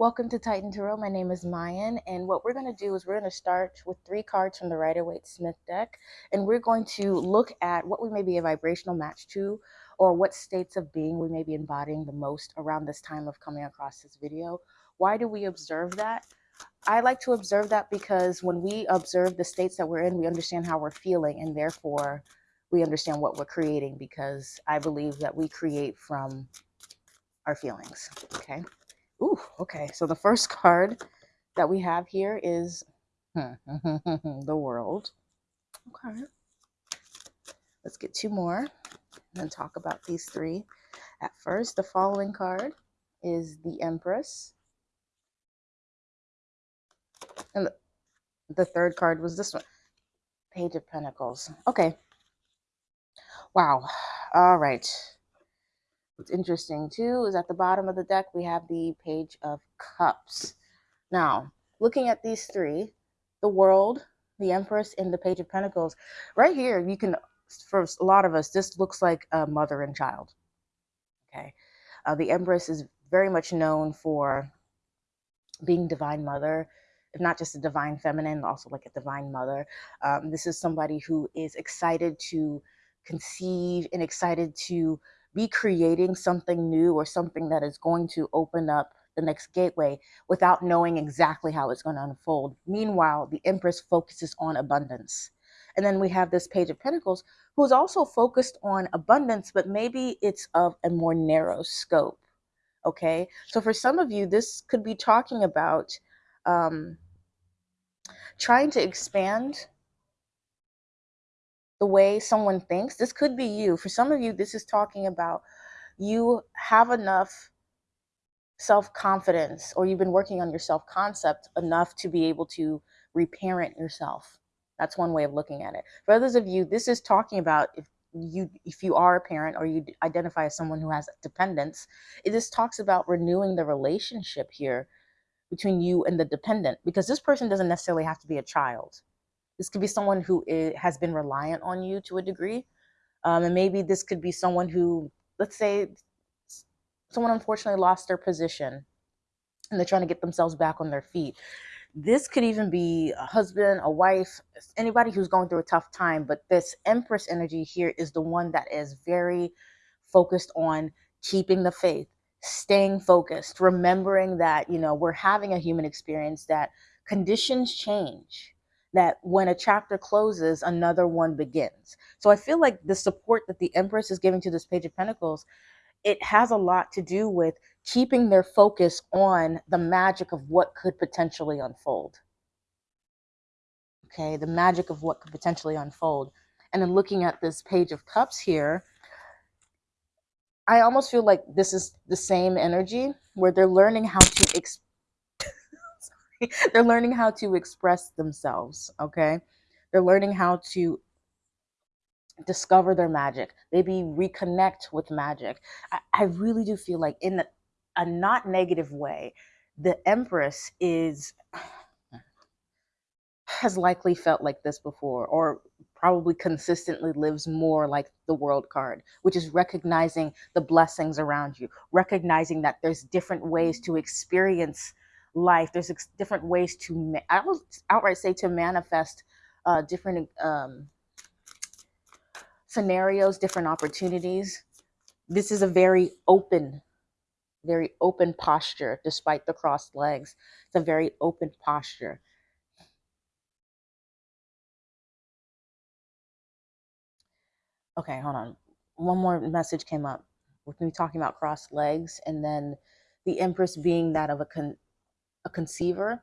Welcome to Titan Tarot. My name is Mayan, and what we're going to do is we're going to start with three cards from the Rider Waite Smith deck, and we're going to look at what we may be a vibrational match to, or what states of being we may be embodying the most around this time of coming across this video. Why do we observe that? I like to observe that because when we observe the states that we're in, we understand how we're feeling, and therefore we understand what we're creating because I believe that we create from our feelings. Okay. Ooh, okay. So the first card that we have here is the world. Okay. Let's get two more and then talk about these three. At first, the following card is the Empress. And the, the third card was this one. Page of Pentacles. Okay. Wow. All right. What's interesting too is at the bottom of the deck, we have the Page of Cups. Now, looking at these three, the World, the Empress, and the Page of Pentacles, right here, you can, for a lot of us, this looks like a mother and child. Okay. Uh, the Empress is very much known for being divine mother, if not just a divine feminine, also like a divine mother. Um, this is somebody who is excited to conceive and excited to be creating something new or something that is going to open up the next gateway without knowing exactly how it's going to unfold. Meanwhile, the Empress focuses on abundance. And then we have this Page of Pentacles, who is also focused on abundance, but maybe it's of a more narrow scope. Okay. So for some of you, this could be talking about um, trying to expand the way someone thinks. This could be you. For some of you, this is talking about you have enough self confidence or you've been working on your self concept enough to be able to reparent yourself. That's one way of looking at it. For others of you, this is talking about if you if you are a parent or you identify as someone who has dependence, it just talks about renewing the relationship here between you and the dependent because this person doesn't necessarily have to be a child this could be someone who is, has been reliant on you to a degree. Um, and maybe this could be someone who, let's say, someone unfortunately lost their position and they're trying to get themselves back on their feet. This could even be a husband, a wife, anybody who's going through a tough time. But this Empress energy here is the one that is very focused on keeping the faith, staying focused, remembering that, you know, we're having a human experience, that conditions change that when a chapter closes, another one begins. So I feel like the support that the Empress is giving to this Page of Pentacles, it has a lot to do with keeping their focus on the magic of what could potentially unfold. Okay, the magic of what could potentially unfold. And then looking at this Page of Cups here, I almost feel like this is the same energy where they're learning how to they're learning how to express themselves okay? They're learning how to discover their magic. Maybe reconnect with magic. I, I really do feel like in a, a not negative way the empress is has likely felt like this before or probably consistently lives more like the world card, which is recognizing the blessings around you, recognizing that there's different ways to experience life. There's different ways to, I will outright say to manifest uh, different um, scenarios, different opportunities. This is a very open, very open posture, despite the crossed legs. It's a very open posture. Okay, hold on. One more message came up with me talking about crossed legs and then the Empress being that of a con a conceiver,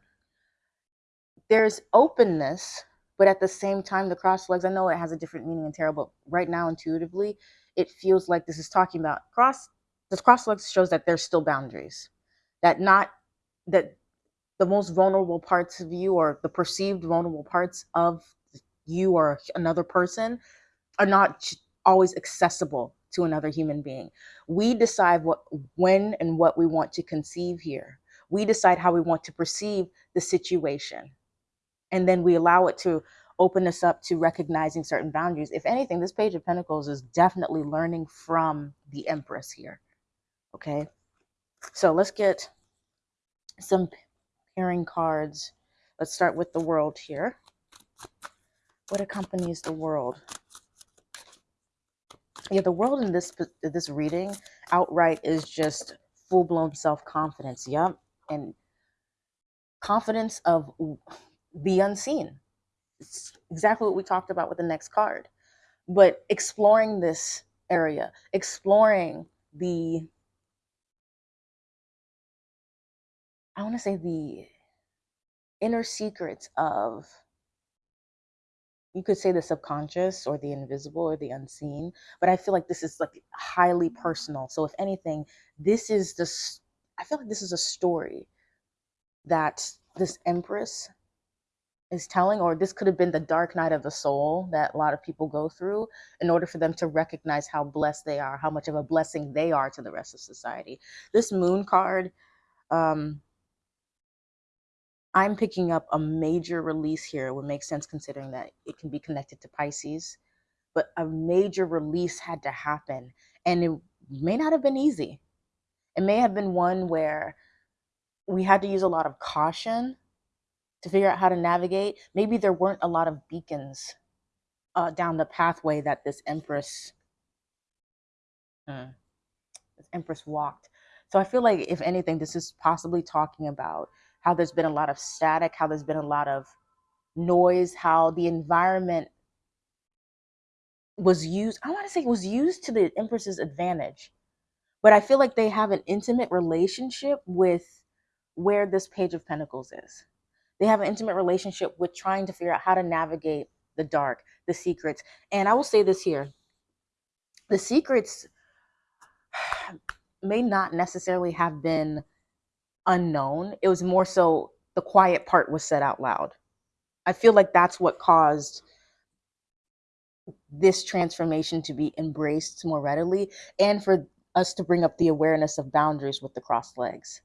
there's openness, but at the same time, the cross legs, I know it has a different meaning in tarot, but right now, intuitively, it feels like this is talking about cross. This cross legs shows that there's still boundaries, that not that the most vulnerable parts of you or the perceived vulnerable parts of you or another person are not always accessible to another human being. We decide what when and what we want to conceive here we decide how we want to perceive the situation. And then we allow it to open us up to recognizing certain boundaries. If anything, this Page of Pentacles is definitely learning from the Empress here. Okay. So let's get some pairing cards. Let's start with the world here. What accompanies the world? Yeah, the world in this this reading outright is just full blown self confidence. Yep, and confidence of the unseen. It's exactly what we talked about with the next card. But exploring this area, exploring the I want to say the inner secrets of you could say the subconscious or the invisible or the unseen but i feel like this is like highly personal so if anything this is this i feel like this is a story that this empress is telling or this could have been the dark night of the soul that a lot of people go through in order for them to recognize how blessed they are how much of a blessing they are to the rest of society this moon card um I'm picking up a major release here. It would make sense considering that it can be connected to Pisces, but a major release had to happen. And it may not have been easy. It may have been one where we had to use a lot of caution to figure out how to navigate. Maybe there weren't a lot of beacons uh, down the pathway that this Empress, hmm, this Empress walked. So I feel like, if anything, this is possibly talking about how there's been a lot of static, how there's been a lot of noise, how the environment was used. I want to say it was used to the Empress's advantage, but I feel like they have an intimate relationship with where this Page of Pentacles is. They have an intimate relationship with trying to figure out how to navigate the dark, the secrets. And I will say this here the secrets may not necessarily have been unknown. It was more so the quiet part was said out loud. I feel like that's what caused this transformation to be embraced more readily and for us to bring up the awareness of boundaries with the crossed legs.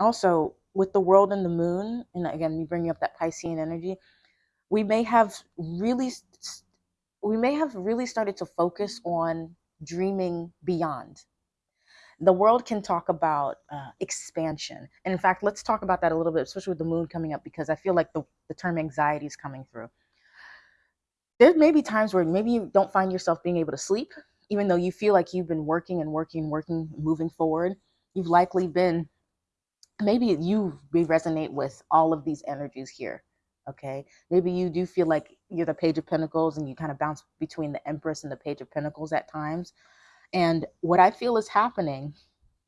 Also, with the world and the moon, and again, me bringing up that Piscean energy, we may have really we may have really started to focus on dreaming beyond. The world can talk about uh, expansion. And in fact, let's talk about that a little bit, especially with the moon coming up, because I feel like the, the term anxiety is coming through. There may be times where maybe you don't find yourself being able to sleep, even though you feel like you've been working and working and working, moving forward. You've likely been, maybe you resonate with all of these energies here okay maybe you do feel like you're the page of pentacles and you kind of bounce between the empress and the page of pentacles at times and what i feel is happening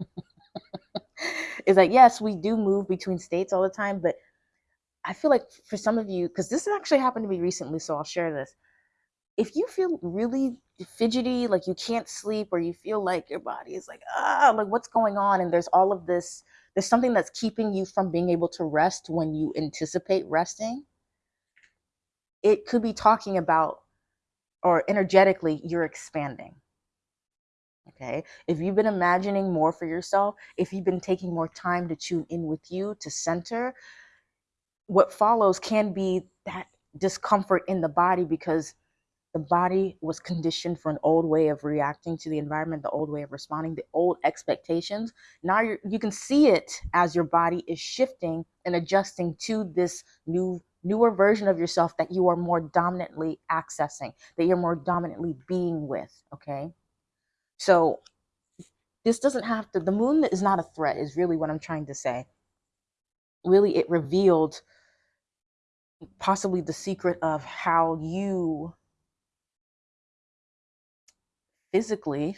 is that yes we do move between states all the time but i feel like for some of you because this actually happened to me recently so i'll share this. If you feel really fidgety like you can't sleep or you feel like your body is like ah like what's going on? And there's all of this there's something that's keeping you from being able to rest when you anticipate resting it could be talking about or energetically you're expanding. Okay? If you've been imagining more for yourself if you've been taking more time to tune in with you to center what follows can be that discomfort in the body because the body was conditioned for an old way of reacting to the environment the old way of responding the old expectations now you you can see it as your body is shifting and adjusting to this new newer version of yourself that you are more dominantly accessing, that you're more dominantly being with. Okay. So this doesn't have to, the moon is not a threat, is really what I'm trying to say. Really, it revealed possibly the secret of how you physically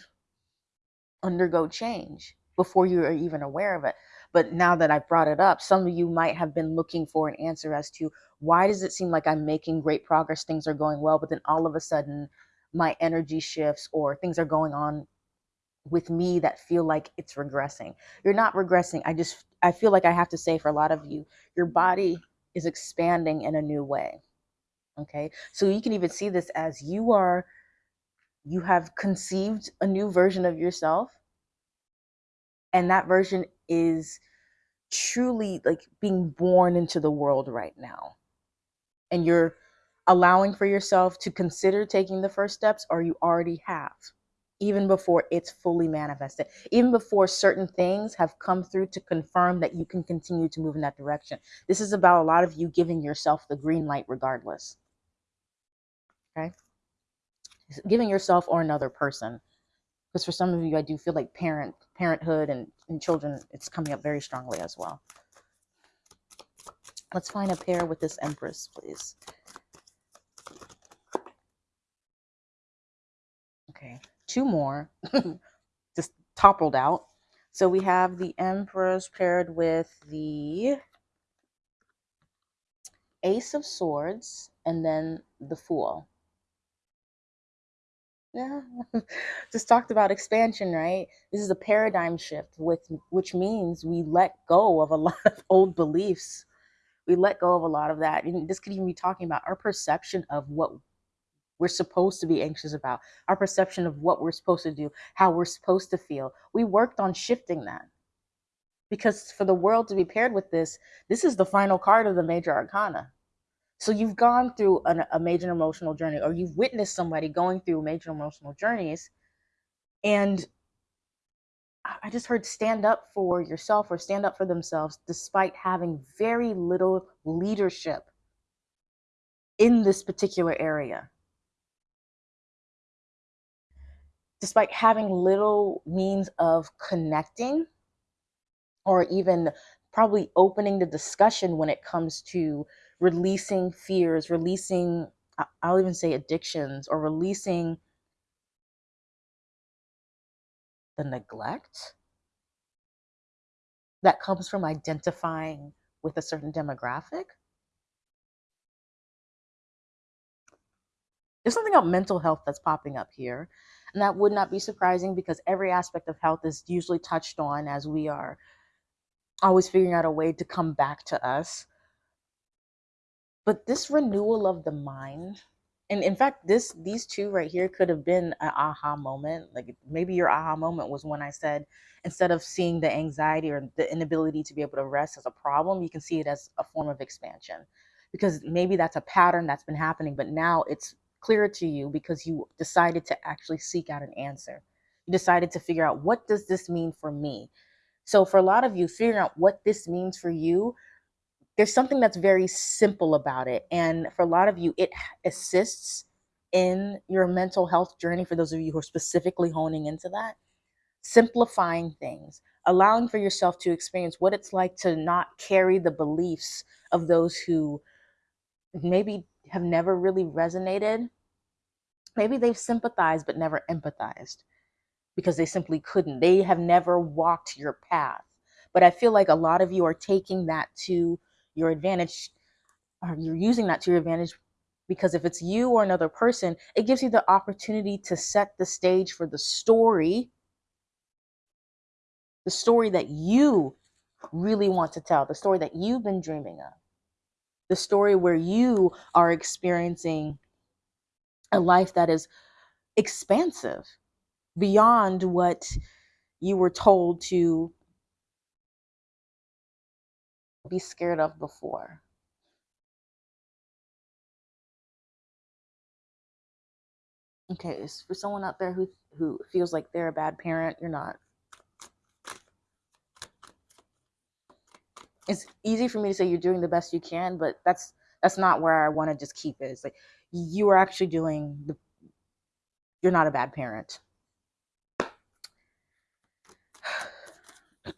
undergo change before you are even aware of it. But now that I've brought it up, some of you might have been looking for an answer as to why does it seem like I'm making great progress, things are going well, but then all of a sudden my energy shifts or things are going on with me that feel like it's regressing. You're not regressing. I just I feel like I have to say for a lot of you, your body is expanding in a new way. Okay? So you can even see this as you are you have conceived a new version of yourself and that version is truly like being born into the world right now and you're allowing for yourself to consider taking the first steps or you already have even before it's fully manifested, even before certain things have come through to confirm that you can continue to move in that direction. This is about a lot of you giving yourself the green light regardless. Okay? Giving yourself or another person. Because for some of you, I do feel like parent, parenthood and, and children, it's coming up very strongly as well. Let's find a pair with this Empress, please. Okay, two more just toppled out. So we have the Empress paired with the Ace of Swords and then the Fool. Yeah, just talked about expansion, right? This is a paradigm shift with which means we let go of a lot of old beliefs. We let go of a lot of that. And this could even be talking about our perception of what we're supposed to be anxious about, our perception of what we're supposed to do, how we're supposed to feel. We worked on shifting that. Because for the world to be paired with this, this is the final card of the major arcana. So you've gone through an, a major emotional journey, or you've witnessed somebody going through major emotional journeys. And I just heard stand up for yourself or stand up for themselves despite having very little leadership in this particular area. Despite having little means of connecting or even probably opening the discussion when it comes to releasing fears, releasing, I'll even say addictions, or releasing the neglect that comes from identifying with a certain demographic. There's something about mental health that's popping up here. And that would not be surprising because every aspect of health is usually touched on as we are always figuring out a way to come back to us. But this renewal of the mind, and in fact, this these two right here could have been an aha moment. Like maybe your aha moment was when I said instead of seeing the anxiety or the inability to be able to rest as a problem, you can see it as a form of expansion. Because maybe that's a pattern that's been happening, but now it's clearer to you because you decided to actually seek out an answer. You decided to figure out what does this mean for me? So for a lot of you, figuring out what this means for you, there's something that's very simple about it. And for a lot of you, it assists in your mental health journey. For those of you who are specifically honing into that, simplifying things, allowing for yourself to experience what it's like to not carry the beliefs of those who maybe have never really resonated. Maybe they've sympathized but never empathized because they simply couldn't. They have never walked your path. But I feel like a lot of you are taking that to your advantage, or you're using that to your advantage because if it's you or another person, it gives you the opportunity to set the stage for the story, the story that you really want to tell, the story that you've been dreaming of the story where you are experiencing a life that is expansive beyond what you were told to be scared of before. Okay, for someone out there who who feels like they're a bad parent, you're not. It's easy for me to say you're doing the best you can, but that's that's not where I want to just keep it. It's like you are actually doing the you're not a bad parent.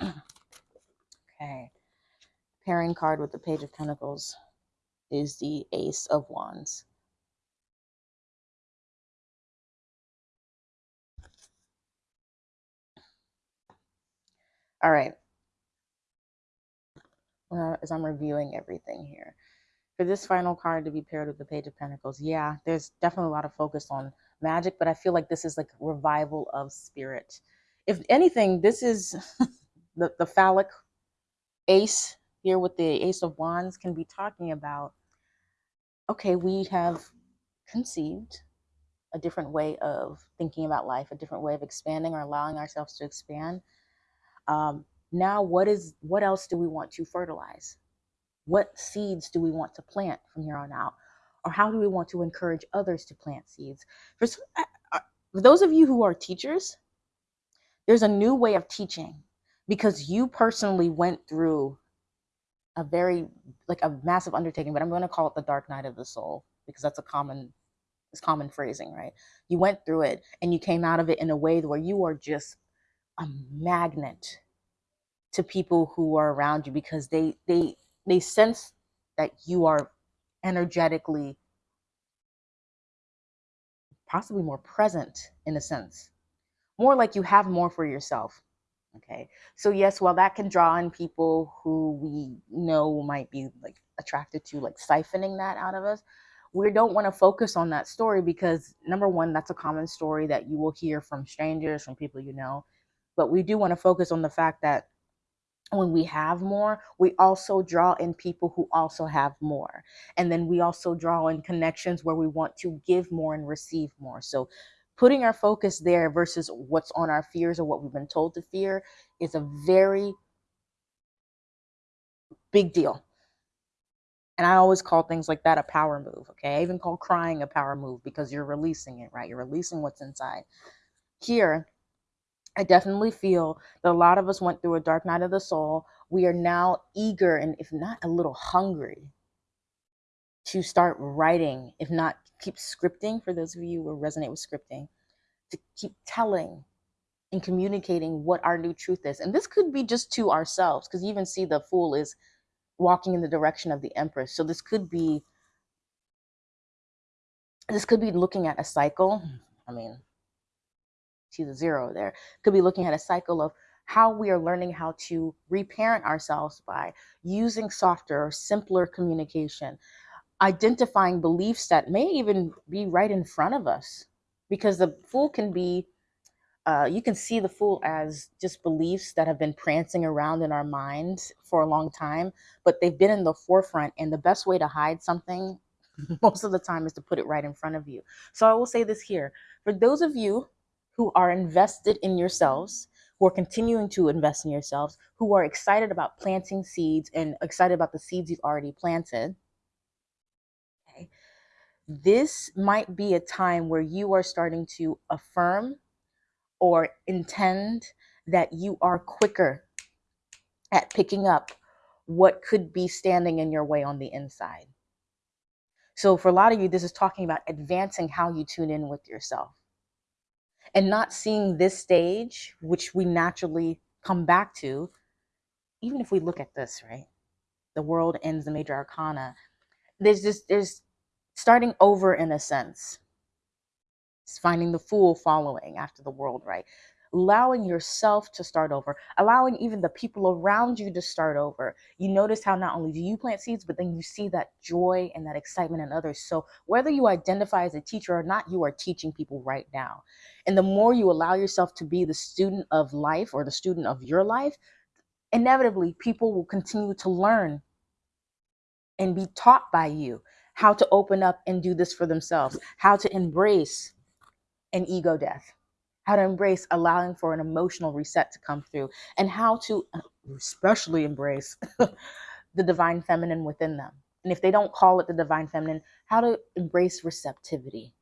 okay. Pairing card with the Page of Pentacles is the Ace of Wands. All right as I'm reviewing everything here. For this final card to be paired with the Page of Pentacles, yeah, there's definitely a lot of focus on magic, but I feel like this is like revival of spirit. If anything, this is the, the phallic ace here with the Ace of Wands can be talking about, okay, we have conceived a different way of thinking about life, a different way of expanding or allowing ourselves to expand. Um, now what is what else do we want to fertilize? What seeds do we want to plant from here on out? Or how do we want to encourage others to plant seeds? For some, For those of you who are teachers, there's a new way of teaching because you personally went through a very like a massive undertaking, but I'm going to call it the dark night of the soul because that's a common it's common phrasing, right? You went through it and you came out of it in a way where you are just a magnet to people who are around you because they they they sense that you are energetically possibly more present in a sense. More like you have more for yourself okay? So yes while that can draw in people who we know might be like attracted to like siphoning that out of us we don't want to focus on that story because number one that's a common story that you will hear from strangers from people you know but we do want to focus on the fact that when we have more, we also draw in people who also have more. And then we also draw in connections where we want to give more and receive more. So putting our focus there versus what's on our fears or what we've been told to fear is a very big deal. And I always call things like that a power move. Okay. I even call crying a power move because you're releasing it, right? You're releasing what's inside. Here, I definitely feel that a lot of us went through a dark night of the soul. We are now eager and, if not a little hungry, to start writing, if not keep scripting, for those of you who resonate with scripting, to keep telling and communicating what our new truth is. And this could be just to ourselves, because you even see the fool is walking in the direction of the empress. So this could be this could be looking at a cycle. I mean, see the zero there. Could be looking at a cycle of how we are learning how to reparent ourselves by using softer or simpler communication, identifying beliefs that may even be right in front of us. Because the fool can be, uh, you can see the fool as just beliefs that have been prancing around in our minds for a long time, but they've been in the forefront. And the best way to hide something most of the time is to put it right in front of you. So I will say this here for those of you who are invested in yourselves, who are continuing to invest in yourselves, who are excited about planting seeds and excited about the seeds you've already planted. Okay. This might be a time where you are starting to affirm or intend that you are quicker at picking up what could be standing in your way on the inside. So, for a lot of you, this is talking about advancing how you tune in with yourself and not seeing this stage, which we naturally come back to, even if we look at this, right? The world ends the major arcana. There's just, there's starting over in a sense. It's finding the fool following after the world, right? Allowing yourself to start over, allowing even the people around you to start over. You notice how not only do you plant seeds, but then you see that joy and that excitement in others. So, whether you identify as a teacher or not, you are teaching people right now. And the more you allow yourself to be the student of life or the student of your life, inevitably people will continue to learn and be taught by you how to open up and do this for themselves, how to embrace an ego death how to embrace allowing for an emotional reset to come through, and how to uh, especially embrace the divine feminine within them. And if they don't call it the divine feminine, how to embrace receptivity.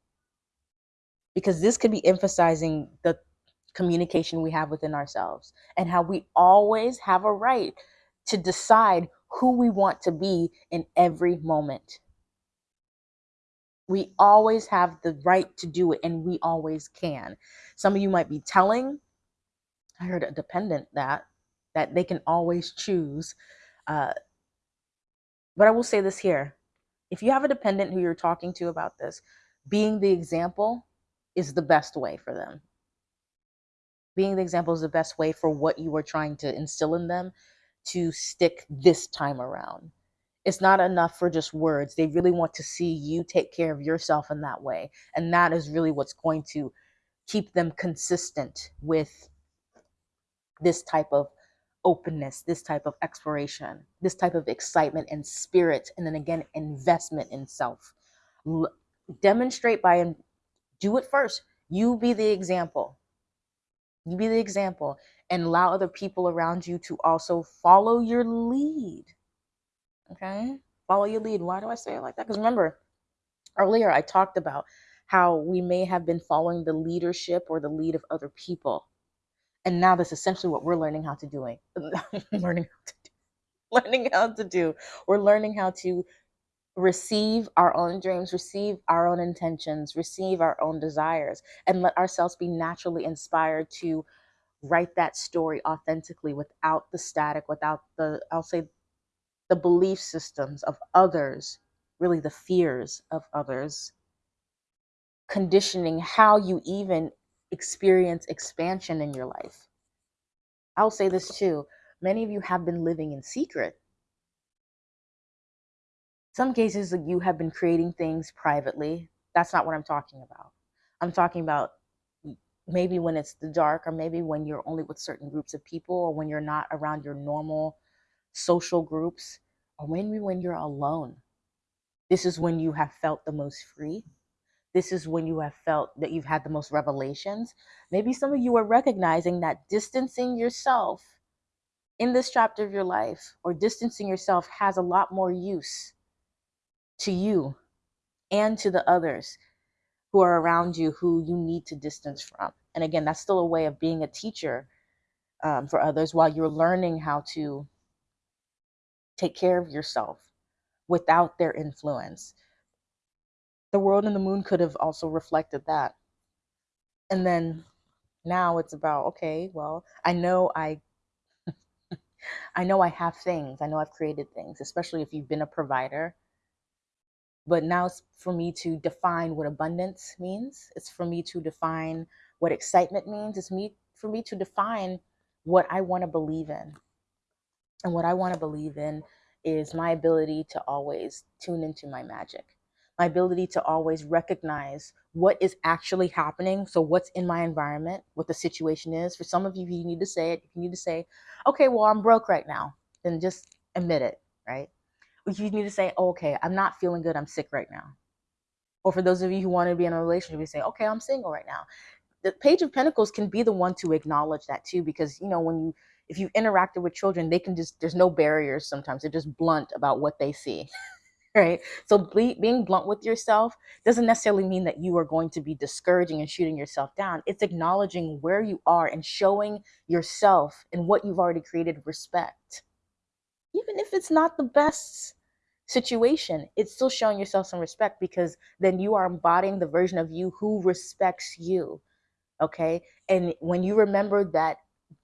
Because this could be emphasizing the communication we have within ourselves and how we always have a right to decide who we want to be in every moment. We always have the right to do it and we always can. Some of you might be telling, I heard a dependent that, that they can always choose. Uh, but I will say this here if you have a dependent who you're talking to about this, being the example is the best way for them. Being the example is the best way for what you are trying to instill in them to stick this time around it's not enough for just words. They really want to see you take care of yourself in that way. And that is really what's going to keep them consistent with this type of openness, this type of exploration, this type of excitement and spirit. And then again, investment in self. L- demonstrate by, and do it first. You be the example. You be the example and allow other people around you to also follow your lead Okay. Follow your lead. Why do I say it like that? Because remember, earlier I talked about how we may have been following the leadership or the lead of other people. And now that's essentially what we're learning how to doing. Eh? learning how to do. Learning how to do. We're learning how to receive our own dreams, receive our own intentions, receive our own desires, and let ourselves be naturally inspired to write that story authentically without the static, without the, I'll say, the belief systems of others, really the fears of others, conditioning how you even experience expansion in your life. I'll say this too many of you have been living in secret some cases you have been creating things privately. That's not what I'm talking about. I'm talking about maybe when it's the dark or maybe when you're only with certain groups of people or when you're not around your normal social groups or maybe when you're alone. This is when you have felt the most free. This is when you have felt that you've had the most revelations. Maybe some of you are recognizing that distancing yourself in this chapter of your life or distancing yourself has a lot more use to you and to the others who are around you who you need to distance from. And again, that's still a way of being a teacher um, for others while you're learning how to take care of yourself without their influence. The world and the moon could have also reflected that. And then now it's about okay, well, I know I I know I have things. I know I've created things, especially if you've been a provider but now it's for me to define what abundance means it's for me to define what excitement means it's me for me to define what i want to believe in and what i want to believe in is my ability to always tune into my magic my ability to always recognize what is actually happening so what's in my environment what the situation is for some of you you need to say it you need to say okay well i'm broke right now then just admit it right you need to say, oh, okay, I'm not feeling good. I'm sick right now. Or for those of you who want to be in a relationship, you say, okay, I'm single right now. The Page of Pentacles can be the one to acknowledge that too, because you know when you if you've interacted with children, they can just there's no barriers. Sometimes they're just blunt about what they see. right? So be, being blunt with yourself doesn't necessarily mean that you are going to be discouraging and shooting yourself down. It's acknowledging where you are and showing yourself and what you've already created respect even if it's not the best situation, it's still showing yourself some respect because then you are embodying the version of you who respects you. Okay. And when you remember that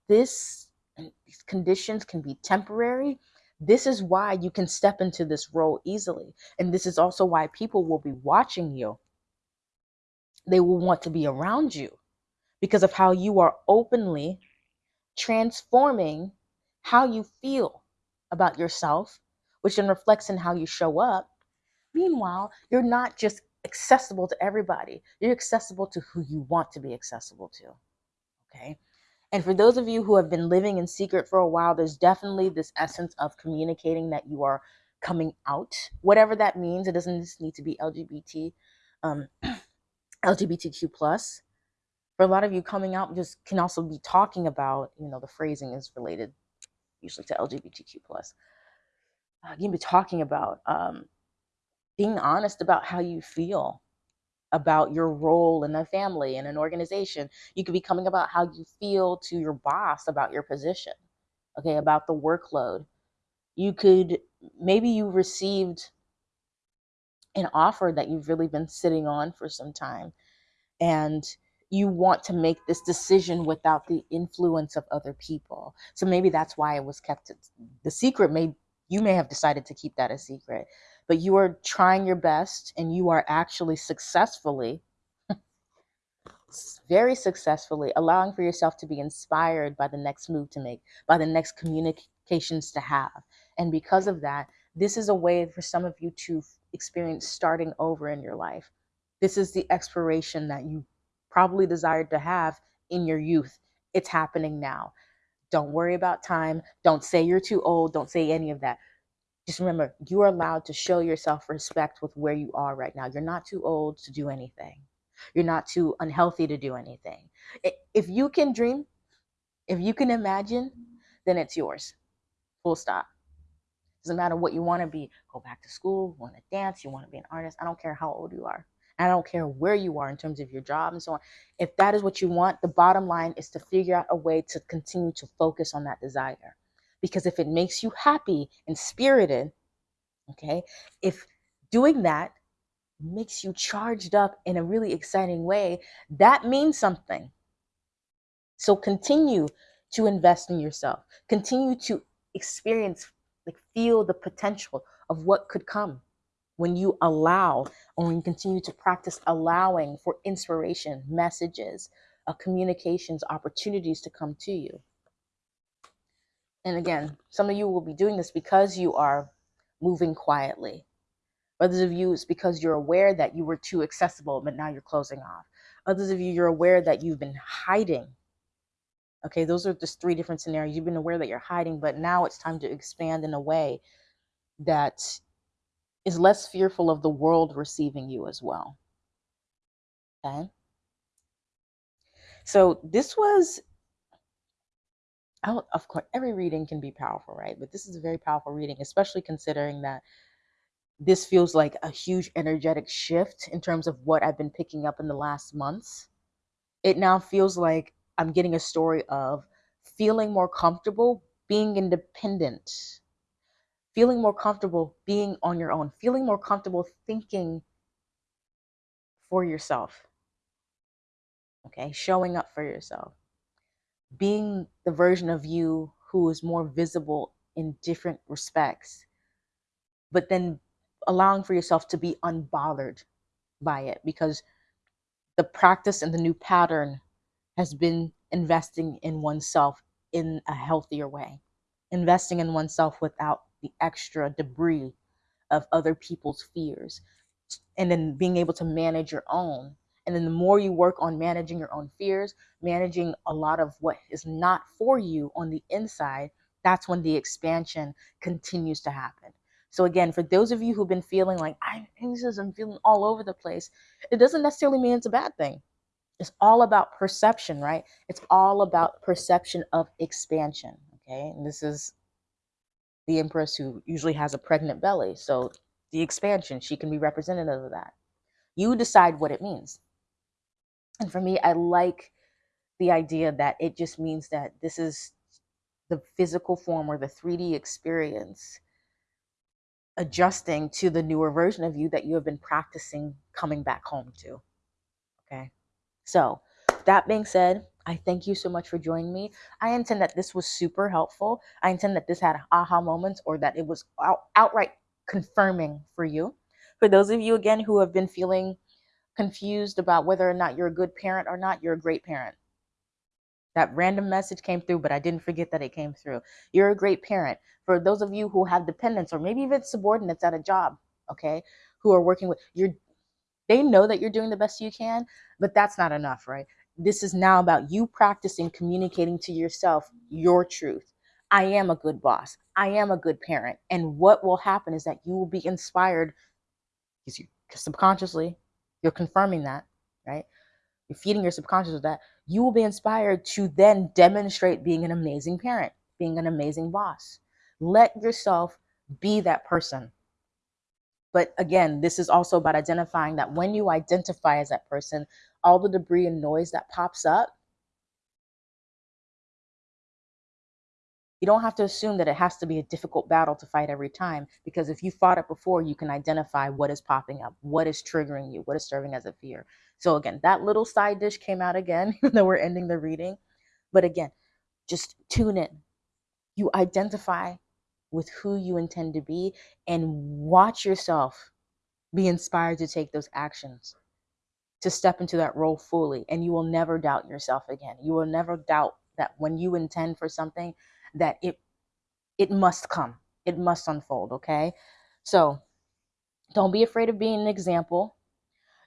this these conditions can be temporary, this is why you can step into this role easily. And this is also why people will be watching you. They will want to be around you because of how you are openly transforming how you feel about yourself, which then reflects in how you show up. Meanwhile, you're not just accessible to everybody, you're accessible to who you want to be accessible to. Okay. And for those of you who have been living in secret for a while, there's definitely this essence of communicating that you are coming out, whatever that means. It doesn't just need to be LGBT, um, LGBTQ plus. For a lot of you, coming out just can also be talking about, you know, the phrasing is related usually to LGBTQ plus. Uh, you can be talking about um, being honest about how you feel about your role in a family in an organization. You could be coming about how you feel to your boss about your position, okay, about the workload. You could maybe you received an offer that you've really been sitting on for some time and you want to make this decision without the influence of other people. So maybe that's why it was kept the secret may you may have decided to keep that a secret, but you are trying your best and you are actually successfully very successfully allowing for yourself to be inspired by the next move to make, by the next communications to have. And because of that, this is a way for some of you to experience starting over in your life. This is the expiration that you probably desired to have in your youth. It's happening now. Don't worry about time. Don't say you're too old. Don't say any of that. Just remember, you are allowed to show yourself respect with where you are right now. You're not too old to do anything. You're not too unhealthy to do anything. If you can dream, if you can imagine, then it's yours. Full stop. Doesn't matter what you want to be. Go back to school, want to dance, you want to be an artist. I don't care how old you are. I don't care where you are in terms of your job and so on. If that is what you want, the bottom line is to figure out a way to continue to focus on that desire. Because if it makes you happy and spirited, okay, if doing that makes you charged up in a really exciting way, that means something. So continue to invest in yourself. Continue to experience, like feel the potential of what could come when you allow or when you continue to practice allowing for inspiration, messages, uh, communications, opportunities to come to you. And again, some of you will be doing this because you are moving quietly. Others of you, it's because you're aware that you were too accessible, but now you're closing off. Others of you, you're aware that you've been hiding. Okay, those are just three different scenarios. You've been aware that you're hiding, but now it's time to expand in a way that is less fearful of the world receiving you as well. Okay. So this was, Oh, of course, every reading can be powerful, right? But this is a very powerful reading, especially considering that this feels like a huge energetic shift in terms of what I've been picking up in the last months. It now feels like I'm getting a story of feeling more comfortable being independent feeling more comfortable being on your own, feeling more comfortable thinking for yourself. Okay, showing up for yourself, being the version of you who is more visible in different respects, but then allowing for yourself to be unbothered by it because the practice and the new pattern has been investing in oneself in a healthier way, investing in oneself without the extra debris of other people's fears and then being able to manage your own and then the more you work on managing your own fears managing a lot of what is not for you on the inside that's when the expansion continues to happen so again for those of you who've been feeling like i'm anxious i'm feeling all over the place it doesn't necessarily mean it's a bad thing it's all about perception right it's all about perception of expansion okay and this is the empress who usually has a pregnant belly. So the expansion, she can be representative of that. You decide what it means. And for me, I like the idea that it just means that this is the physical form or the 3D experience adjusting to the newer version of you that you have been practicing coming back home to. Okay. So, that being said, I thank you so much for joining me. I intend that this was super helpful. I intend that this had aha moments or that it was out, outright confirming for you. For those of you, again, who have been feeling confused about whether or not you're a good parent or not, you're a great parent. That random message came through, but I didn't forget that it came through. You're a great parent. For those of you who have dependents or maybe even subordinates at a job, okay, who are working with, you're they know that you're doing the best you can, but that's not enough, right? this is now about you practicing communicating to yourself your truth. I am a good boss. I am a good parent. And what will happen is that you will be inspired because you subconsciously you're confirming that, right? You're feeding your subconscious with that. You will be inspired to then demonstrate being an amazing parent, being an amazing boss. Let yourself be that person. But again, this is also about identifying that when you identify as that person, all the debris and noise that pops up, you don't have to assume that it has to be a difficult battle to fight every time because if you fought it before you can identify what is popping up what is triggering you what is serving as a fear. So again that little side dish came out again even though we're ending the reading. But again just tune in. You identify with who you intend to be and watch yourself be inspired to take those actions to step into that role fully and you will never doubt yourself again. You will never doubt that when you intend for something that it it must come. It must unfold okay? So don't be afraid of being an example.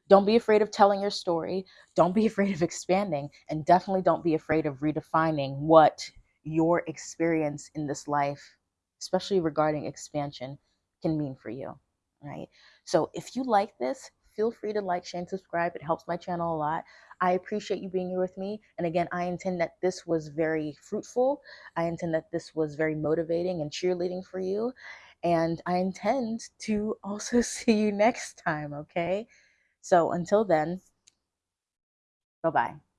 Don't be afraid of telling your story. Don't be afraid of expanding. And definitely don't be afraid of redefining what your experience in this life especially regarding expansion can mean for you right? So if you like this feel free to like, share, and subscribe. It helps my channel a lot. I appreciate you being here with me. And again, I intend that this was very fruitful. I intend that this was very motivating and cheerleading for you. And I intend to also see you next time, okay? So until then, bye bye.